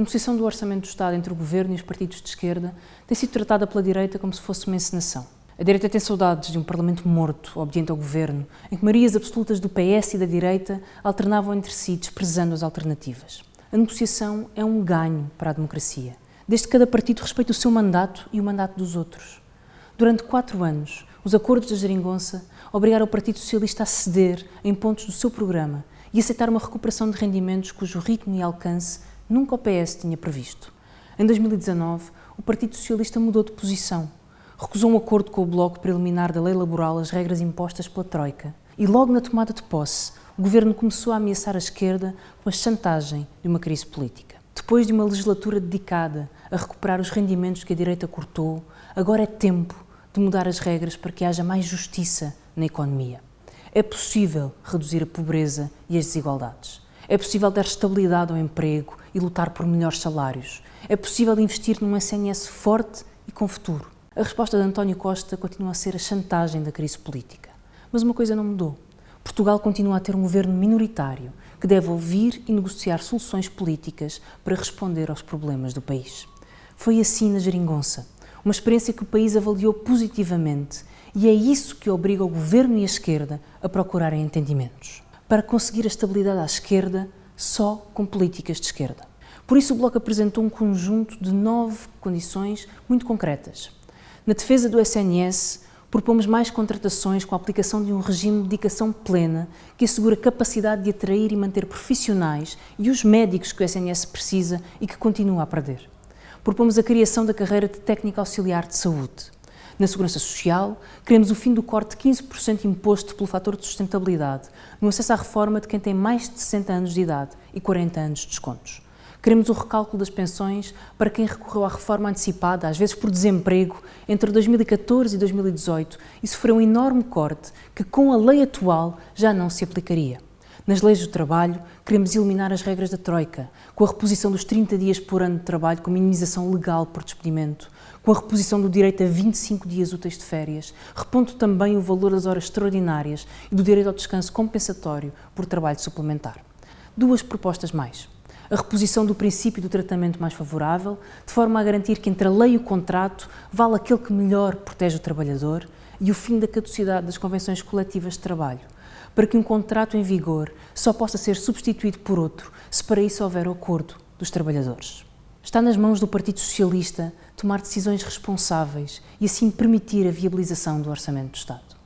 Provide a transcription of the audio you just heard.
A negociação do Orçamento do Estado entre o Governo e os partidos de esquerda tem sido tratada pela direita como se fosse uma encenação. A direita tem saudades de um Parlamento morto, obediente ao Governo, em que marias absolutas do PS e da direita alternavam entre si, desprezando as alternativas. A negociação é um ganho para a democracia, desde que cada partido respeite o seu mandato e o mandato dos outros. Durante quatro anos, os acordos da Geringonça obrigaram o Partido Socialista a ceder em pontos do seu programa e aceitar uma recuperação de rendimentos cujo ritmo e alcance nunca o PS tinha previsto. Em 2019, o Partido Socialista mudou de posição. Recusou um acordo com o Bloco para eliminar da lei laboral as regras impostas pela Troika. E logo na tomada de posse, o governo começou a ameaçar a esquerda com a chantagem de uma crise política. Depois de uma legislatura dedicada a recuperar os rendimentos que a direita cortou, agora é tempo de mudar as regras para que haja mais justiça na economia. É possível reduzir a pobreza e as desigualdades. É possível dar estabilidade ao emprego e lutar por melhores salários. É possível investir num SNS forte e com futuro. A resposta de António Costa continua a ser a chantagem da crise política. Mas uma coisa não mudou. Portugal continua a ter um governo minoritário que deve ouvir e negociar soluções políticas para responder aos problemas do país. Foi assim na Geringonça, uma experiência que o país avaliou positivamente e é isso que obriga o governo e a esquerda a procurarem entendimentos para conseguir a estabilidade à esquerda só com políticas de esquerda. Por isso, o Bloco apresentou um conjunto de nove condições muito concretas. Na defesa do SNS, propomos mais contratações com a aplicação de um regime de dedicação plena que assegura capacidade de atrair e manter profissionais e os médicos que o SNS precisa e que continua a perder. Propomos a criação da carreira de técnico auxiliar de saúde. Na Segurança Social, queremos o fim do corte de 15% imposto pelo fator de sustentabilidade, no acesso à reforma de quem tem mais de 60 anos de idade e 40 anos de descontos. Queremos o recálculo das pensões para quem recorreu à reforma antecipada, às vezes por desemprego, entre 2014 e 2018 e sofreu um enorme corte que, com a lei atual, já não se aplicaria. Nas leis do trabalho, queremos eliminar as regras da Troika, com a reposição dos 30 dias por ano de trabalho com minimização legal por despedimento, com a reposição do direito a 25 dias úteis de férias, repondo também o valor das horas extraordinárias e do direito ao descanso compensatório por trabalho suplementar. Duas propostas mais. A reposição do princípio do tratamento mais favorável, de forma a garantir que entre a lei e o contrato vale aquele que melhor protege o trabalhador, e o fim da caducidade das convenções coletivas de trabalho, para que um contrato em vigor só possa ser substituído por outro se para isso houver acordo dos trabalhadores. Está nas mãos do Partido Socialista tomar decisões responsáveis e assim permitir a viabilização do Orçamento do Estado.